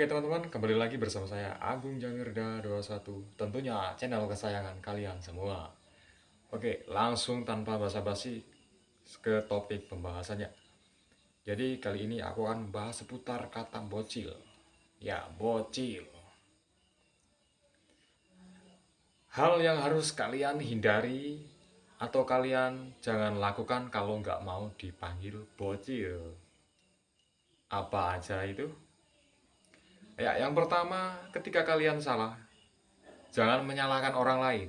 Oke teman-teman, kembali lagi bersama saya Agung Jamirda 21 Tentunya channel kesayangan kalian semua. Oke, langsung tanpa basa-basi ke topik pembahasannya. Jadi kali ini aku akan membahas seputar kata bocil. Ya, bocil. Hal yang harus kalian hindari atau kalian jangan lakukan kalau nggak mau dipanggil bocil. Apa aja itu? Ya, yang pertama, ketika kalian salah, jangan menyalahkan orang lain.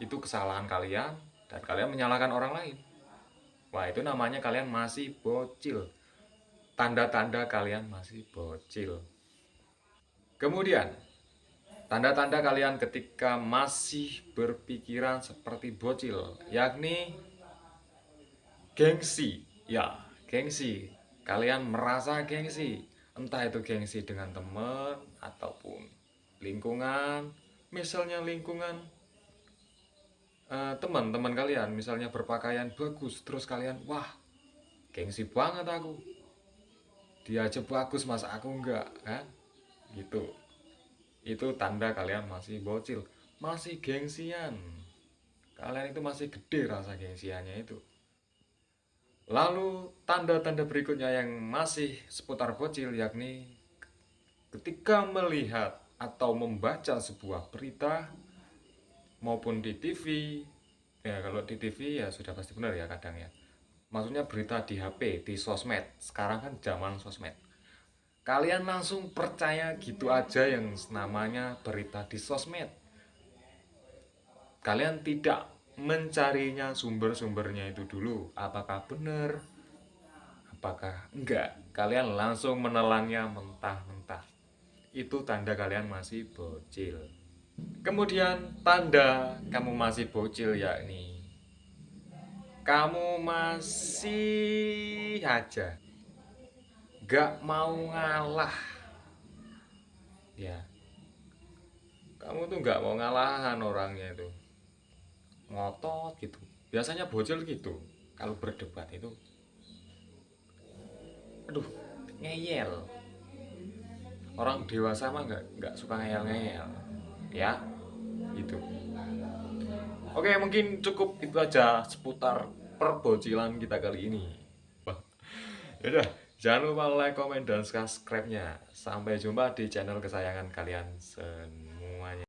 Itu kesalahan kalian, dan kalian menyalahkan orang lain. Wah, itu namanya kalian masih bocil. Tanda-tanda kalian masih bocil. Kemudian, tanda-tanda kalian ketika masih berpikiran seperti bocil, yakni gengsi. Ya, gengsi. Kalian merasa gengsi entah itu gengsi dengan teman ataupun lingkungan. Misalnya lingkungan uh, teman-teman kalian misalnya berpakaian bagus terus kalian wah gengsi banget aku. Dia aja bagus masa aku enggak kan? Gitu. Itu tanda kalian masih bocil masih gengsian. Kalian itu masih gede rasa gengsiannya itu Lalu tanda-tanda berikutnya yang masih seputar bocil yakni ketika melihat atau membaca sebuah berita maupun di TV ya kalau di TV ya sudah pasti benar ya kadang ya. Maksudnya berita di HP di sosmed. Sekarang kan zaman sosmed. Kalian langsung percaya gitu aja yang namanya berita di sosmed. Kalian tidak mencarinya sumber-sumbernya itu dulu. Apakah benar? Apakah enggak? Kalian langsung menelannya mentah-mentah. Itu tanda kalian masih bocil. Kemudian tanda kamu masih bocil yakni kamu masih aja. Gak mau ngalah. Ya. Kamu tuh gak mau ngalahan orangnya itu ngotot gitu. Biasanya bocil gitu. Kalau berdebat itu aduh ngeyel. Orang dewasa mah nggak nggak suka ngeyel ngeyel ya gitu. Oke mungkin cukup itu aja seputar perbocilan kita kali ini. Yaudah, jangan lupa like, comment, dan subscribe-nya. Sampai jumpa di channel kesayangan kalian semuanya.